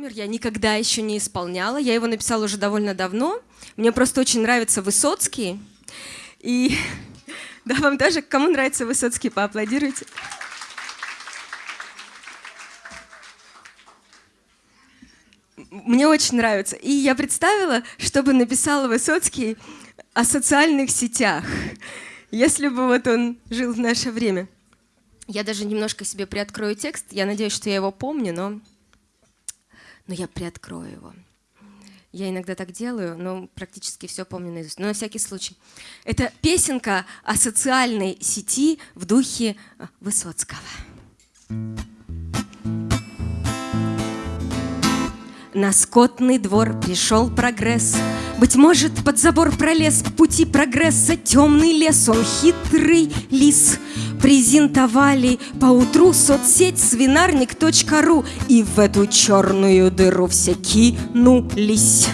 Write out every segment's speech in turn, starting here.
номер я никогда еще не исполняла. Я его написала уже довольно давно. Мне просто очень нравится Высоцкий. И да, вам тоже, кому нравится Высоцкий, поаплодируйте. Мне очень нравится. И я представила, чтобы написала Высоцкий о социальных сетях, если бы вот он жил в наше время. Я даже немножко себе приоткрою текст. Я надеюсь, что я его помню, но но я приоткрою его. Я иногда так делаю, но практически все помню наизусть. Но на всякий случай. Это песенка о социальной сети в духе Высоцкого. На скотный двор пришел прогресс. Быть может, под забор пролез в пути прогресса. Темный лес, он хитрый лис. Презентовали поутру соцсеть свинарник.ру И в эту черную дыру все кинулись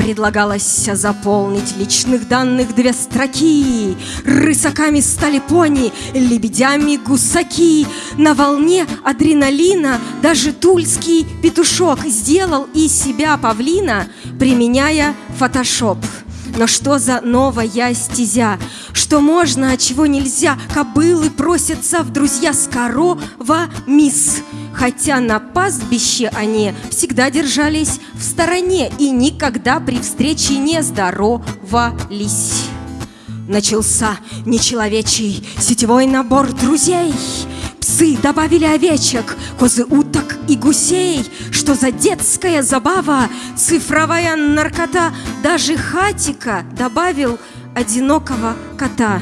Предлагалось заполнить личных данных две строки Рысаками стали пони, лебедями гусаки На волне адреналина даже тульский петушок Сделал из себя павлина, применяя фотошоп но что за новая стезя? Что можно, а чего нельзя? Кобылы просятся в друзья с корова мисс. Хотя на пастбище они всегда держались в стороне И никогда при встрече не здоровались. Начался нечеловечий сетевой набор друзей Псы добавили овечек, козы, уток и гусей. Что за детская забава, цифровая наркота. Даже хатика добавил одинокого кота.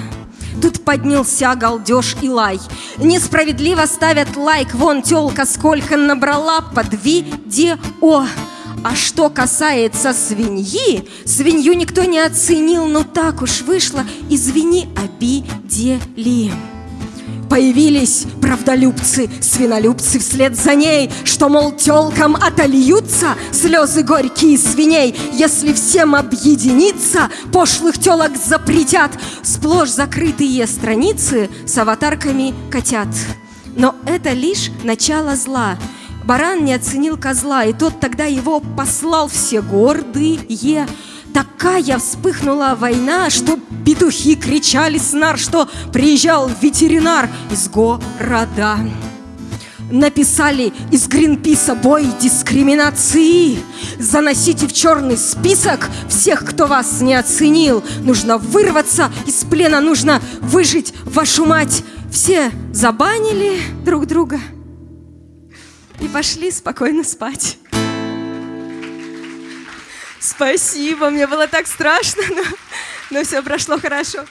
Тут поднялся галдеж и лай. Несправедливо ставят лайк. Вон телка сколько набрала под видео. А что касается свиньи, свинью никто не оценил, но так уж вышло, извини, обидели. Появились правдолюбцы, свинолюбцы вслед за ней, Что, мол, телкам отольются слезы горькие свиней, Если всем объединиться, пошлых телок запретят Сплошь закрытые страницы с аватарками котят. Но это лишь начало зла. Баран не оценил козла, и тот тогда его послал все гордые, Такая вспыхнула война, что петухи кричали снар, что приезжал ветеринар из города. Написали из Гринписа бой дискриминации. Заносите в черный список всех, кто вас не оценил. Нужно вырваться из плена, нужно выжить вашу мать. Все забанили друг друга и пошли спокойно спать. Спасибо, мне было так страшно, но, но все прошло хорошо.